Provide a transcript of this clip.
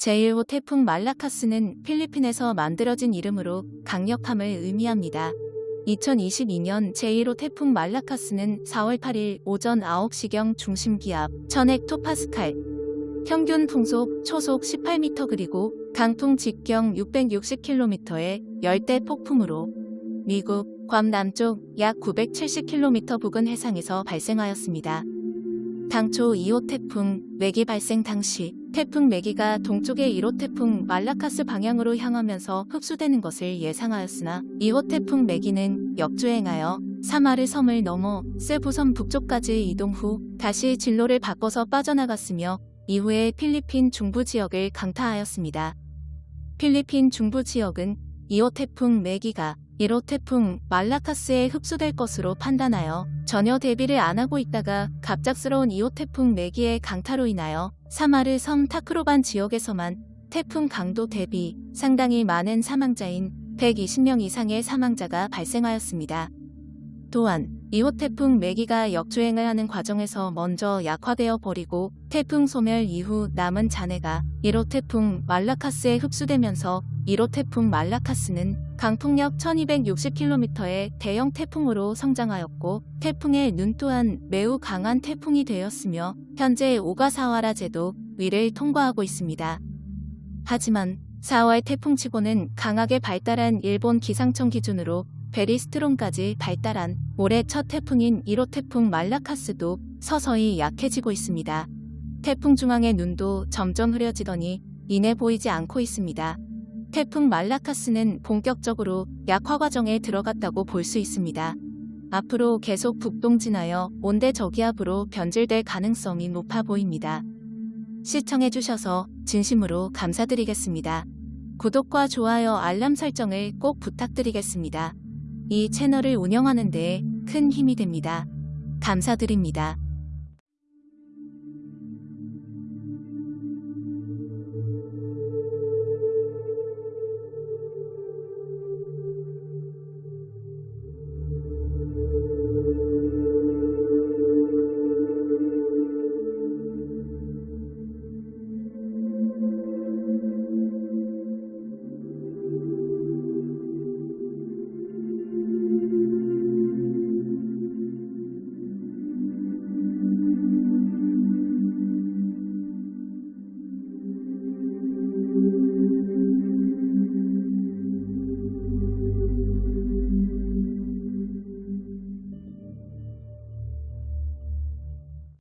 제1호 태풍 말라카스는 필리핀에서 만들어진 이름으로 강력함을 의미합니다. 2022년 제1호 태풍 말라카스는 4월 8일 오전 9시경 중심기압 1000헥토파스칼 평균 풍속 초속 18m 그리고 강풍 직경 660km의 열대 폭풍으로 미국 괌 남쪽 약 970km 부근 해상에서 발생하였습니다. 당초 2호 태풍 매기 발생 당시 태풍 매기가 동쪽의 1호 태풍 말라카스 방향으로 향하면서 흡수되는 것을 예상하였으나 2호 태풍 매기는 역주행하여 사마르 섬을 넘어 세부섬 북쪽까지 이동 후 다시 진로를 바꿔서 빠져나갔으며 이후에 필리핀 중부 지역을 강타하였습니다. 필리핀 중부 지역은 2호 태풍 매기가 1호 태풍 말라카스에 흡수될 것으로 판단하여 전혀 대비를 안 하고 있다가 갑작스러운 2호 태풍 매기의 강타로 인하여 사마르 섬 타크로반 지역에서만 태풍 강도 대비 상당히 많은 사망자인 120명 이상의 사망자가 발생하였습니다. 또한 2호 태풍 매기가 역주행을 하는 과정에서 먼저 약화되어 버리고 태풍 소멸 이후 남은 잔해가 1호 태풍 말라카스에 흡수되면서 1호 태풍 말라카스는 강풍력 1260km의 대형 태풍으로 성장하였고 태풍의 눈 또한 매우 강한 태풍이 되었으며 현재 오가사와라 제도 위를 통과하고 있습니다. 하지만 4월 태풍치고는 강하게 발달한 일본 기상청 기준으로 베리스트롬까지 발달한 올해 첫 태풍인 1호 태풍 말라카스도 서서히 약해지고 있습니다. 태풍 중앙의 눈도 점점 흐려지더니 이내 보이지 않고 있습니다. 태풍 말라카스는 본격적으로 약화 과정에 들어갔다고 볼 수 있습니다. 앞으로 계속 북동진하여 온대 저기압으로 변질될 가능성이 높아 보입니다. 시청해주셔서 진심으로 감사드리겠습니다. 구독과 좋아요 알람 설정을 꼭 부탁드리겠습니다. 이 채널을 운영하는 데큰 힘이 됩니다. 감사드립니다.